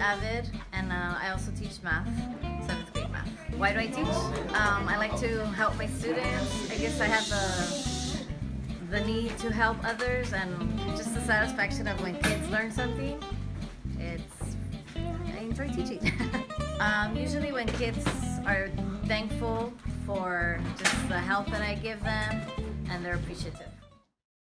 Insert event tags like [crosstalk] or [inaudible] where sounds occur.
Avid, and uh, I also teach math, seventh grade math. Why do I teach? Um, I like to help my students. I guess I have the the need to help others, and just the satisfaction of when kids learn something. It's I enjoy teaching. [laughs] um, usually, when kids are thankful for just the help that I give them, and they're appreciative.